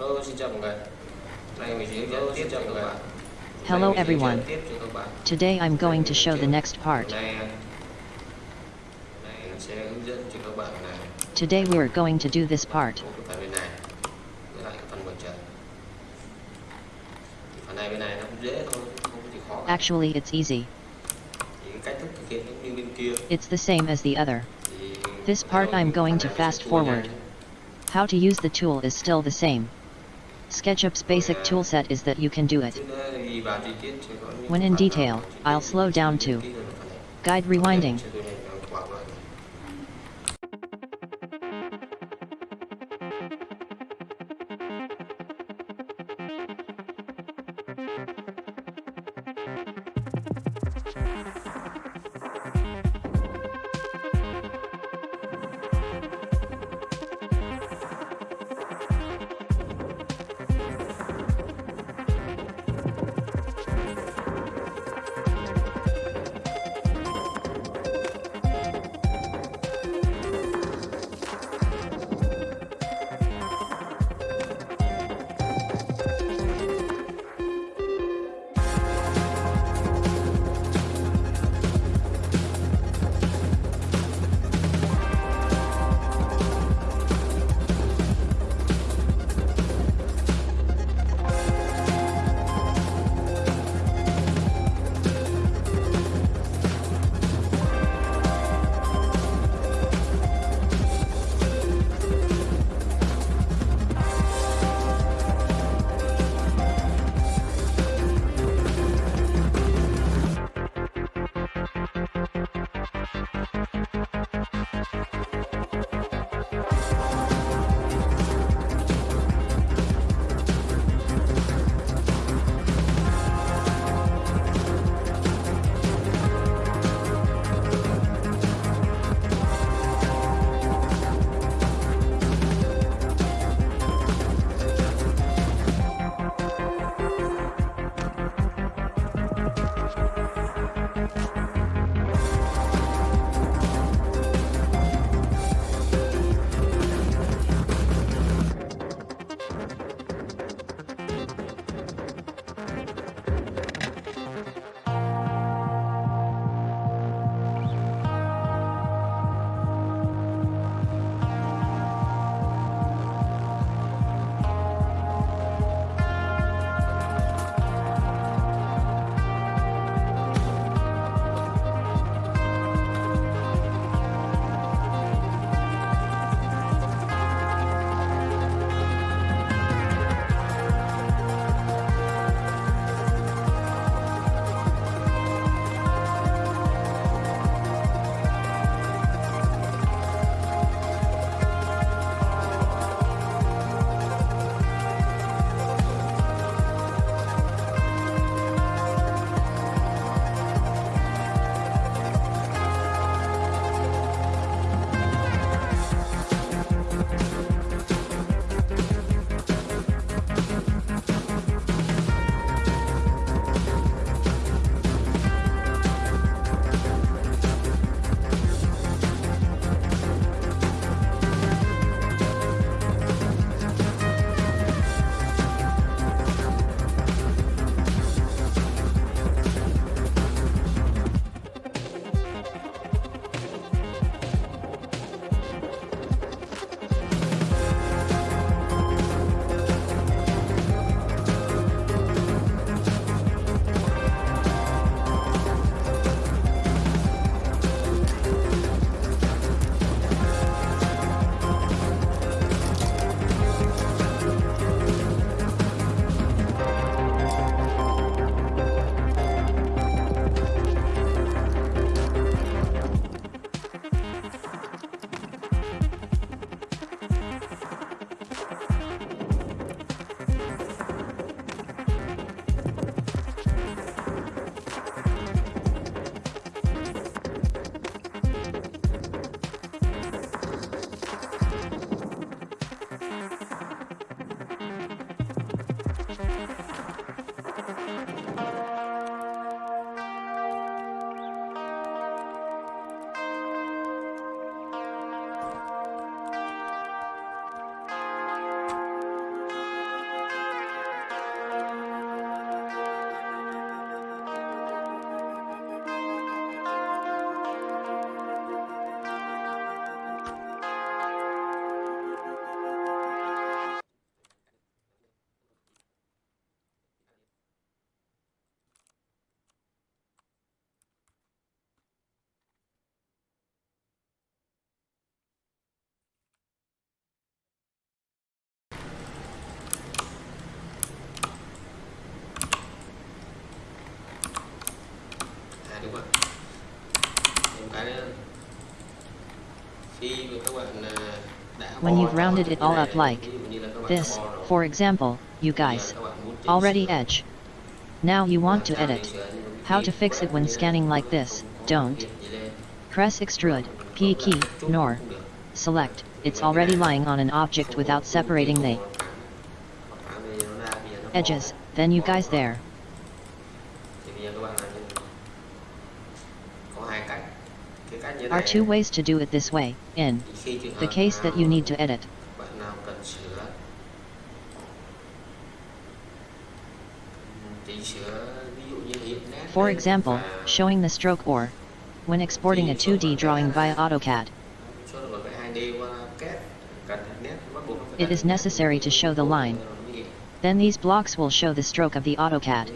Hello, xin chào mọi người. Này mình sẽ hướng dẫn tiếp cho các bạn. Hello Này, mình sẽ hướng everyone. dẫn tiếp cho các bạn. Today I'm going to show the next part. Hôm nay, hôm nay mình sẽ hướng dẫn cho các bạn là Today we are going to do this part. một cái phần bên này với lại cái phần ngoài trời. Thì phần này bên này nó cũng dễ thôi, không có gì khó cả. Actually it's easy. Thì cái cách thức thực hiện giống như bên kia. It's the same as the other. This part I'm going to fast sẽ tua nhanh. forward. How to use the tool is still the same. SketchUp's basic toolset is that you can do it. When in detail, I'll slow down to. Guide rewinding. When you've rounded it all up like this, for example, you guys, already edge. Now you want to edit. How to fix it when scanning like this, don't. Press extrude, P key, nor. Select, it's already lying on an object without separating the edges, then you guys there. thì bây giờ các bạn làm như này. có hai cách cái cách như Are two ways to do it this way, in thì khi trường the case that you need to edit. bạn nào cần sửa chỉnh sửa ví dụ như hiện nét For example, showing the stroke or when exporting a 2D drawing via AutoCAD, số lượng cái 2D qua kết cần nét bắt buộc nó phải It is necessary to show the line. rồi nó mới hiện. then these blocks will show the stroke of the AutoCAD.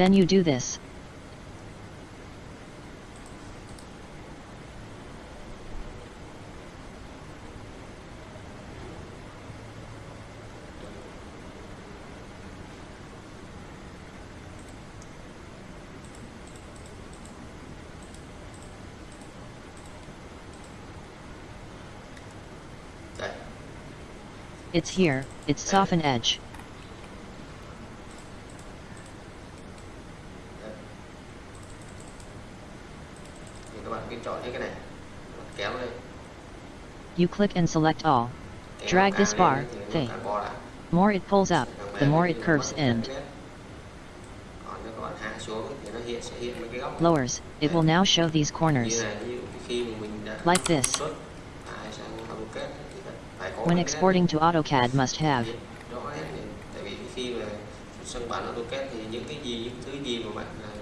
Then you do this. It's here, it's soften edge. Đấy. thì các bạn cứ chọn hết cái này Các bạn kéo lên You click and select all. Drag this bar, thing. More it pulls up, the more it curves góc Lowers, it will now show these corners. Like this. When exporting to AutoCAD must have.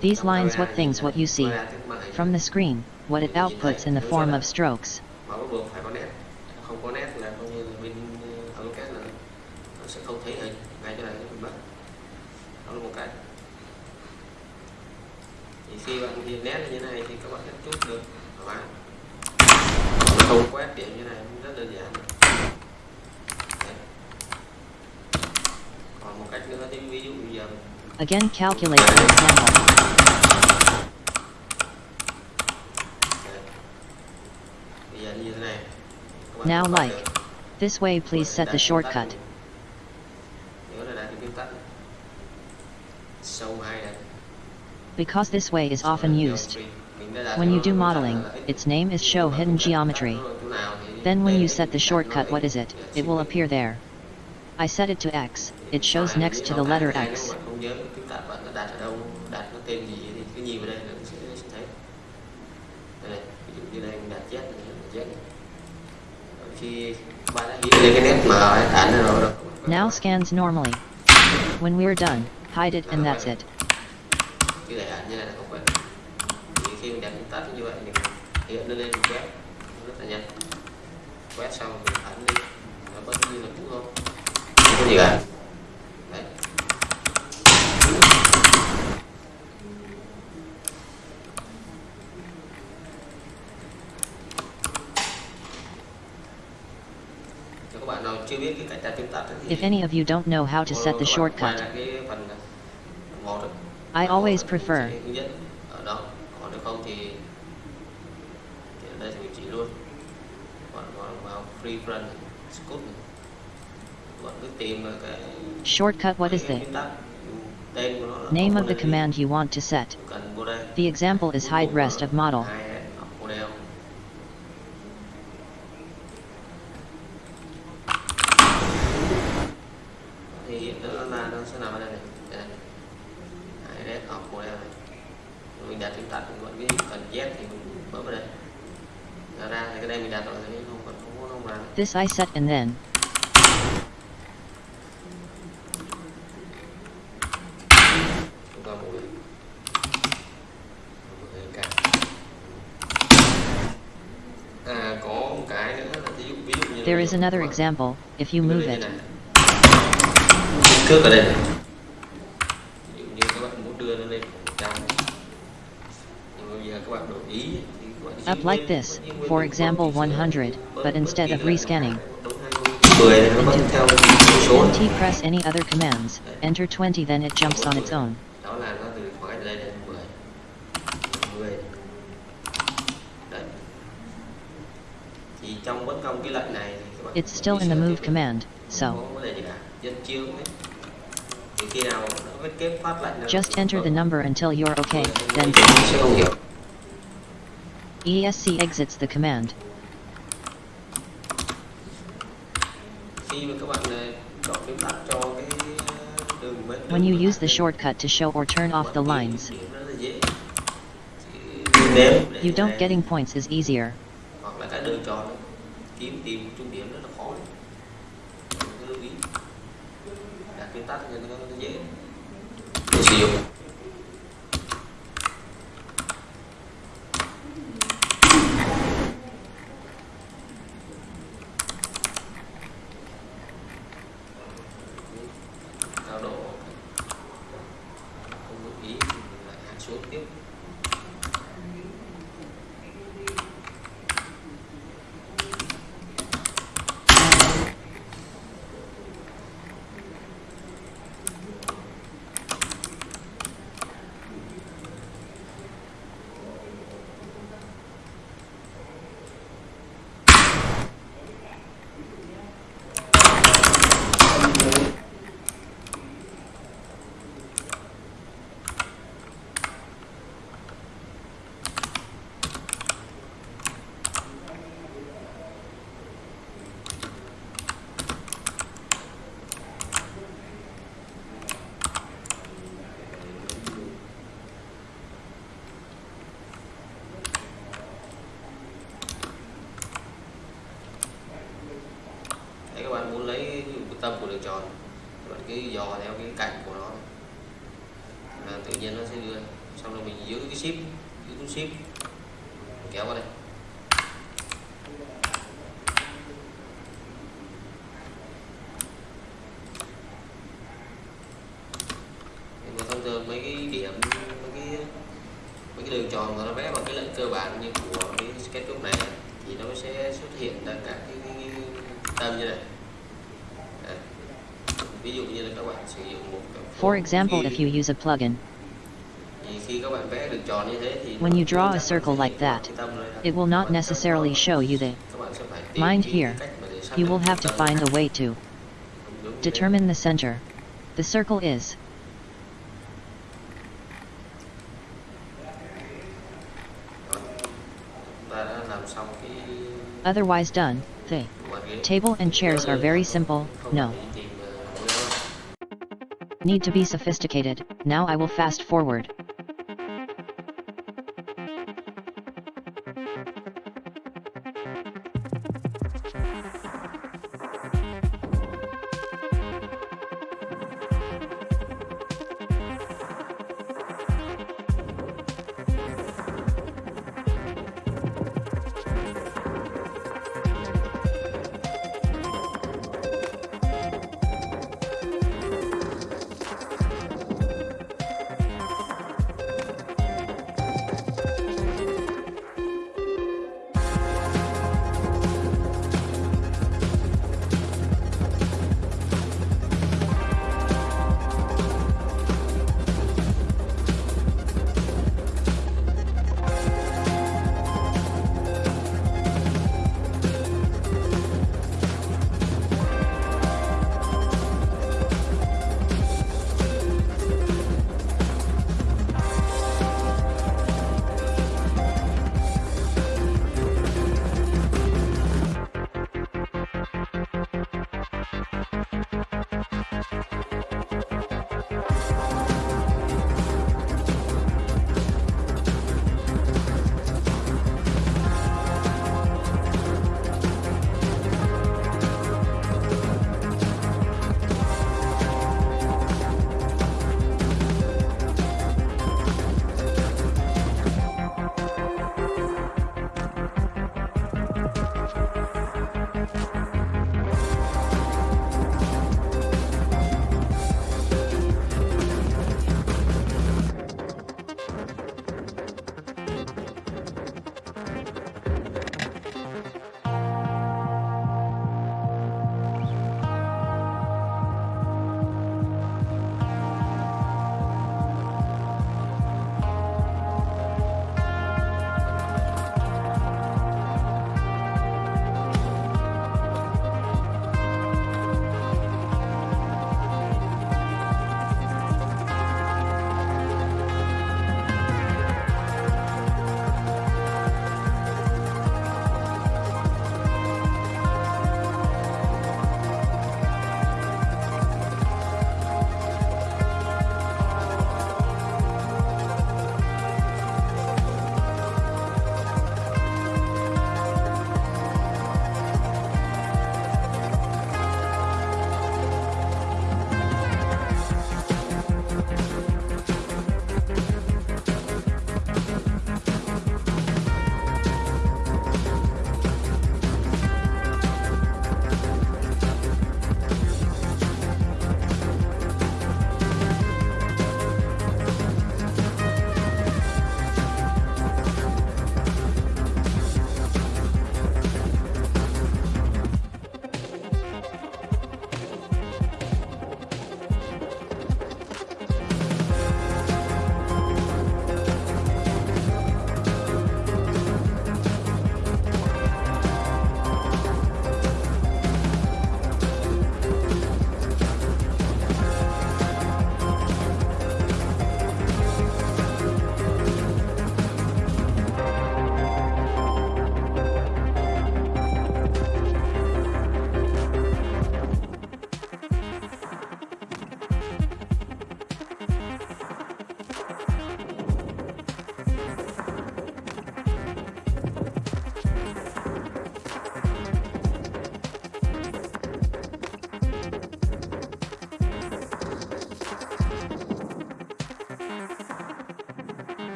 These lines what things what you see. From the screen, what it outputs in the form of strokes. mà bắt buộc phải có nét không có nét là coi như là bên uh, AutoCAD là nó sẽ không thấy hình ngay chỗ này nó bị mất đó là một cái thì khi bạn hiện nét như thế này thì các bạn sẽ chút được thoải mái Còn không quét điểm như này cũng rất đơn giản Đấy. còn một cách nữa thì ví dụ bây giờ Again calculate for example. Đấy. bây giờ như thế các bạn Now like. This way please set the shortcut. Nhớ là đạt phím tắt này. Sâu hai này. Because this way is often used. When you do modeling, its name is show hidden geometry. Chỗ nào thì Then when you set the shortcut what is it, it will appear there. I set it to X, it shows next to the letter X. Now scans normally. When we're done, hide it and that's it. If any of you don't know how to set the shortcut. I always prefer shortcut what is the name of the command you want to set. The example is hide rest of model. thì hiện nó là nó sẽ nằm ở đây này đây này Hai red học model này mình đặt phím tắt mình vẫn cái cần Z thì mình bấm vào đây ra ra thì cái đây mình đặt rồi thì không còn không có không làm This I set and then. Chúng ta một một cái cả à có một cái nữa là ví dụ ví dụ như there is another example, if you move it. cước ở đây này. Ví dụ như các bạn muốn đưa nó lên một trăm nhưng mà bây giờ các bạn đổi ý thì các bạn Up like this, for example 100, sửa, but instead of rescanning. bấm 20, 10 thì nó vẫn theo số When T press any other commands, enter 20 then it jumps on its own. đó là nó từ khoảng cách đây đến 10 10 đấy thì trong bất công cái lệnh này thì các bạn It's still in the move command, so có vấn đề gì cả dân chiêu đấy thì khi nào nó vết kép phát lệnh nào just enter the number until you're okay, then sẽ không hiểu ESC exits the command. When you use the shortcut to show or turn off the lines, điểm rất là dễ. Chỉ nếm để you don't getting points is easier. Tâm của đường tròn bạn cứ dò theo cái cạnh của nó. Là tự nhiên nó sẽ đưa, xong rồi mình giữ cái ship, giữ cái ship. Kéo qua đây. Example, if you use a plugin, thì khi các bạn vẽ đường tròn như thế thì When you draw a circle like that, it will not necessarily show you the Các bạn sẽ phải tìm mind here. cách mà để xác You will have to find a way to Đúng như thế. determine the center. The circle is ta đã làm xong cái otherwise done. The table and chairs are very simple, no. Need to be sophisticated. Now I will fast forward.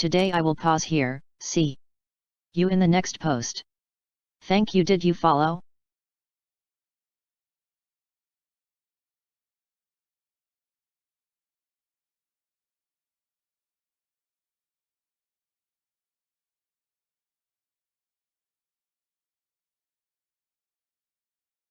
Today I will pause here, see you in the next post. Thank you did you follow?